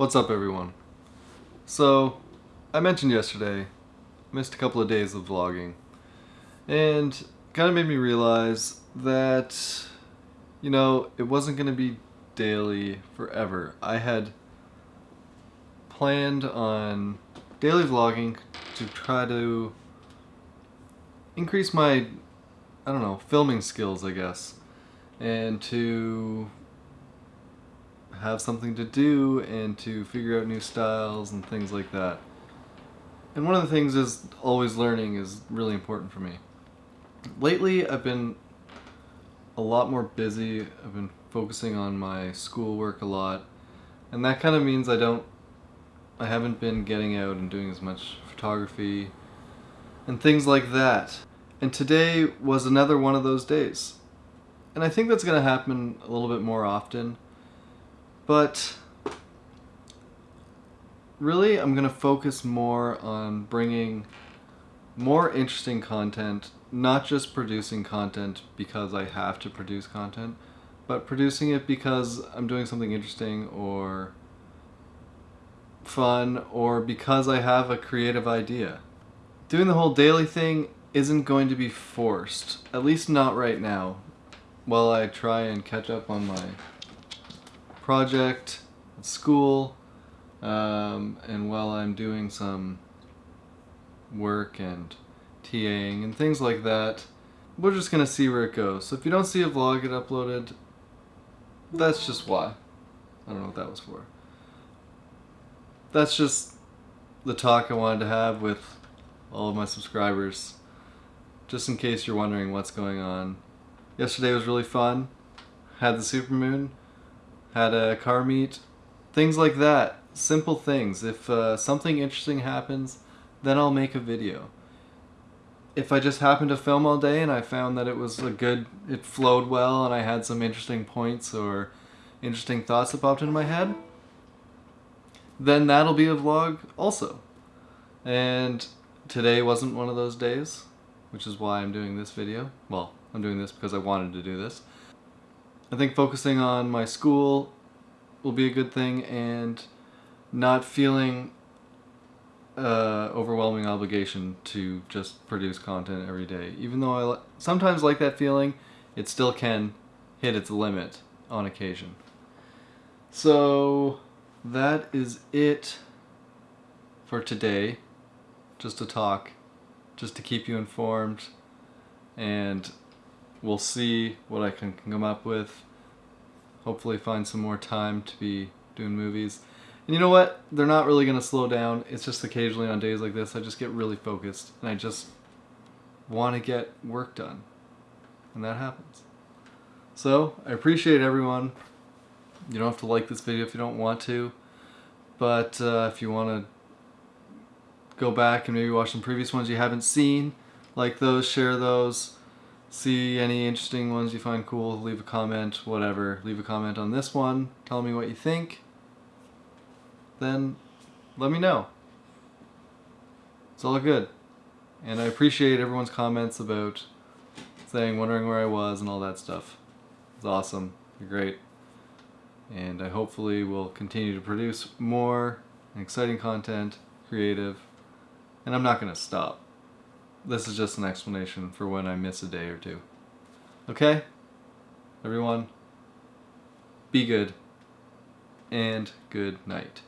What's up everyone? So, I mentioned yesterday, missed a couple of days of vlogging, and kind of made me realize that, you know, it wasn't going to be daily forever. I had planned on daily vlogging to try to increase my, I don't know, filming skills, I guess, and to have something to do and to figure out new styles and things like that. And one of the things is always learning is really important for me. Lately I've been a lot more busy. I've been focusing on my schoolwork a lot and that kind of means I don't I haven't been getting out and doing as much photography and things like that. And today was another one of those days. And I think that's going to happen a little bit more often but really, I'm going to focus more on bringing more interesting content, not just producing content because I have to produce content, but producing it because I'm doing something interesting or fun or because I have a creative idea. Doing the whole daily thing isn't going to be forced, at least not right now, while I try and catch up on my project at school um, and while I'm doing some work and TAing and things like that, we're just gonna see where it goes. So if you don't see a vlog get uploaded, that's just why. I don't know what that was for. That's just the talk I wanted to have with all of my subscribers. Just in case you're wondering what's going on. Yesterday was really fun. Had the supermoon had a car meet, things like that. Simple things. If uh, something interesting happens, then I'll make a video. If I just happened to film all day and I found that it was a good, it flowed well and I had some interesting points or interesting thoughts that popped into my head, then that'll be a vlog also. And today wasn't one of those days, which is why I'm doing this video. Well, I'm doing this because I wanted to do this. I think focusing on my school will be a good thing and not feeling uh, overwhelming obligation to just produce content every day. Even though I sometimes like that feeling, it still can hit its limit on occasion. So that is it for today. Just to talk, just to keep you informed and we'll see what I can come up with. Hopefully find some more time to be doing movies. And you know what? They're not really going to slow down. It's just occasionally on days like this I just get really focused and I just want to get work done. And that happens. So, I appreciate everyone. You don't have to like this video if you don't want to. But uh, if you want to go back and maybe watch some previous ones you haven't seen, like those, share those see any interesting ones you find cool, leave a comment, whatever. Leave a comment on this one, tell me what you think, then let me know. It's all good. And I appreciate everyone's comments about saying, wondering where I was and all that stuff. It's awesome. You're great. And I hopefully will continue to produce more exciting content, creative, and I'm not going to stop. This is just an explanation for when I miss a day or two. Okay? Everyone, be good, and good night.